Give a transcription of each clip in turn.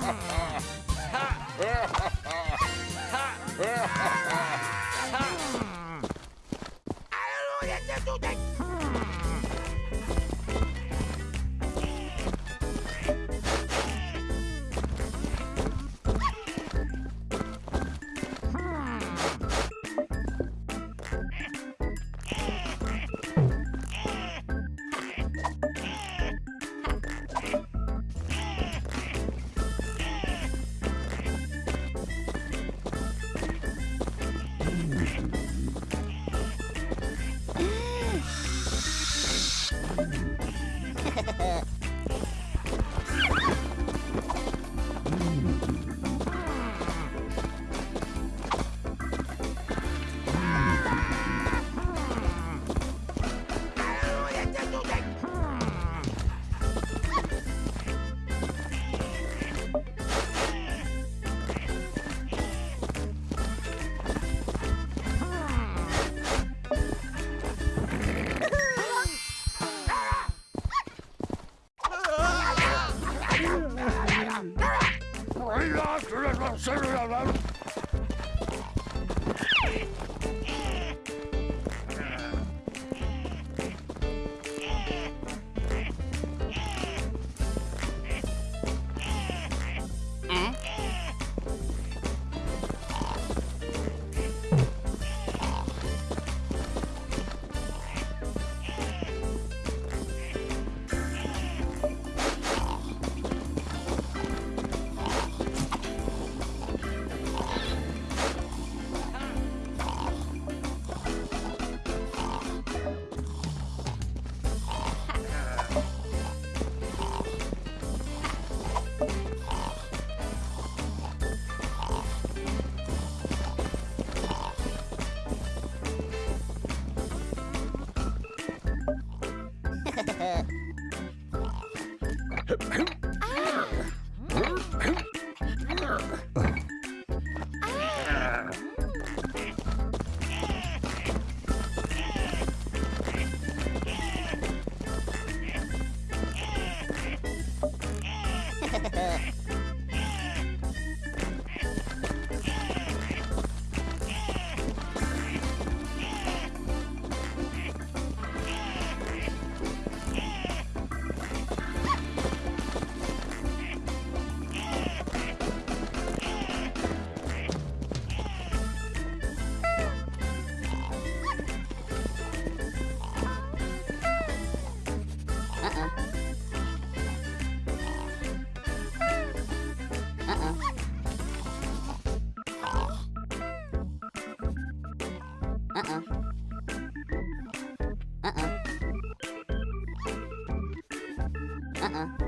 I don't know what to do. フフね。Uh-uh. Uh-uh. Uh-uh. uh-uh.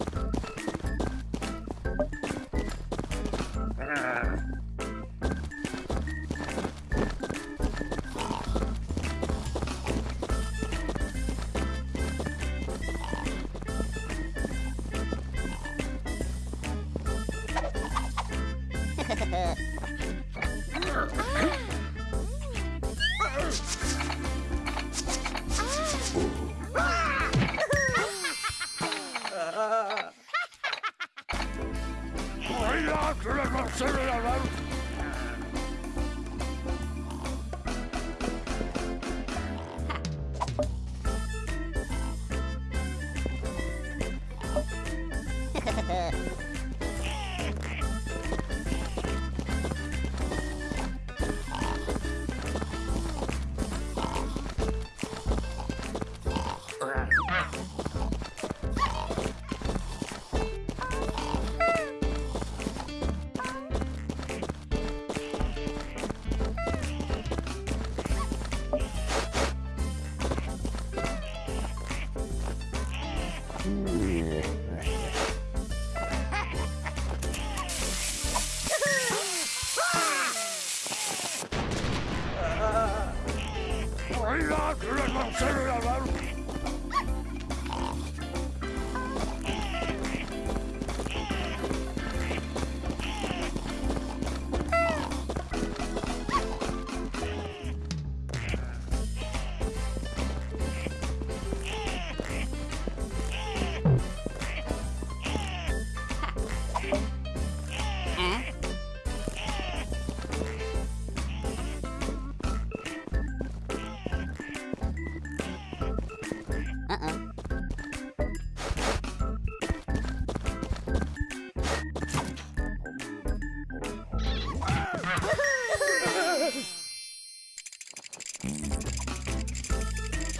Ha ha ha. Rock, rock, rock, rock, rock, rock.